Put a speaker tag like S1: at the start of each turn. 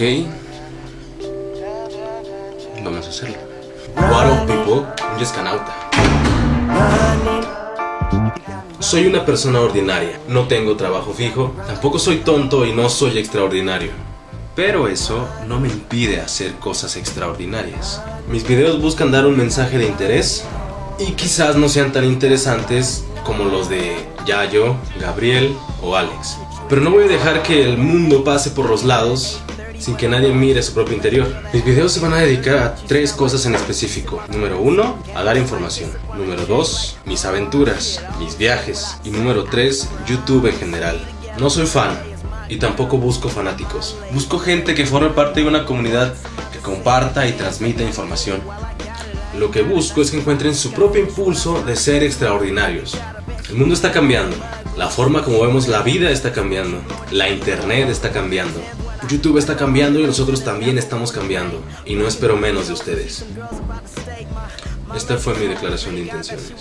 S1: Ok. Vamos a hacerlo. What up, people? Un yescanauta. Soy una persona ordinaria. No tengo trabajo fijo. Tampoco soy tonto y no soy extraordinario. Pero eso no me impide hacer cosas extraordinarias. Mis videos buscan dar un mensaje de interés y quizás no sean tan interesantes como los de Yayo, Gabriel o Alex. Pero no voy a dejar que el mundo pase por los lados sin que nadie mire su propio interior. Mis videos se van a dedicar a tres cosas en específico. Número uno, a dar información. Número dos, mis aventuras, mis viajes. Y número tres, YouTube en general. No soy fan y tampoco busco fanáticos. Busco gente que forme parte de una comunidad que comparta y transmita información. Lo que busco es que encuentren su propio impulso de ser extraordinarios. El mundo está cambiando. La forma como vemos la vida está cambiando. La internet está cambiando. YouTube está cambiando y nosotros también estamos cambiando. Y no espero menos de ustedes. Esta fue mi declaración de intenciones.